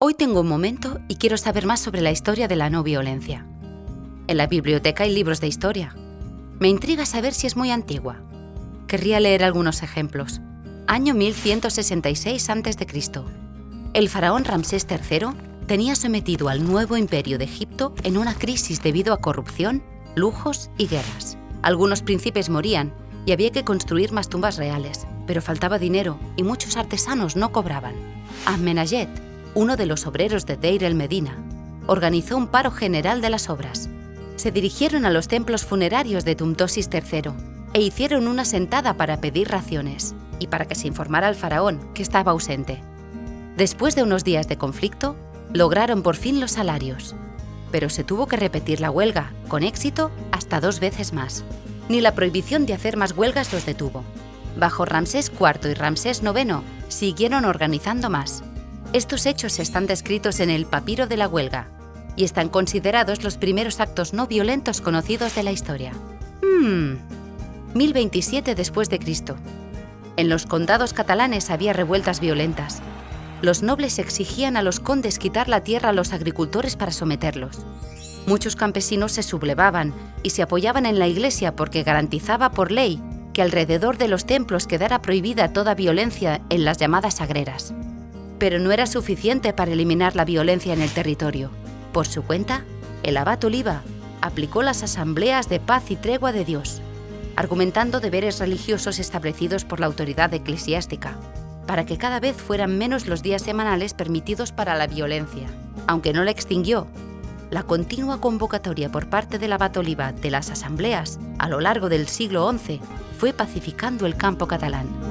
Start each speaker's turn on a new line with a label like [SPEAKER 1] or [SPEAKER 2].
[SPEAKER 1] Hoy tengo un momento y quiero saber más sobre la historia de la no violencia. En la biblioteca hay libros de historia. Me intriga saber si es muy antigua. Querría leer algunos ejemplos. Año 1166 a.C. El faraón Ramsés III tenía sometido al nuevo imperio de Egipto en una crisis debido a corrupción, lujos y guerras. Algunos príncipes morían y había que construir más tumbas reales, pero faltaba dinero y muchos artesanos no cobraban. Amenayet, uno de los obreros de Deir el Medina, organizó un paro general de las obras. Se dirigieron a los templos funerarios de Tumtosis III e hicieron una sentada para pedir raciones y para que se informara al faraón, que estaba ausente. Después de unos días de conflicto, lograron por fin los salarios. Pero se tuvo que repetir la huelga, con éxito, hasta dos veces más. Ni la prohibición de hacer más huelgas los detuvo. Bajo Ramsés IV y Ramsés IX siguieron organizando más, estos hechos están descritos en el Papiro de la Huelga y están considerados los primeros actos no violentos conocidos de la historia. Hmm. 1027 después de Cristo. En los condados catalanes había revueltas violentas. Los nobles exigían a los condes quitar la tierra a los agricultores para someterlos. Muchos campesinos se sublevaban y se apoyaban en la iglesia porque garantizaba por ley que alrededor de los templos quedara prohibida toda violencia en las llamadas sagreras pero no era suficiente para eliminar la violencia en el territorio. Por su cuenta, el abad Oliva aplicó las asambleas de paz y tregua de Dios, argumentando deberes religiosos establecidos por la autoridad eclesiástica, para que cada vez fueran menos los días semanales permitidos para la violencia. Aunque no la extinguió, la continua convocatoria por parte del abad Oliva de las asambleas a lo largo del siglo XI fue pacificando el campo catalán.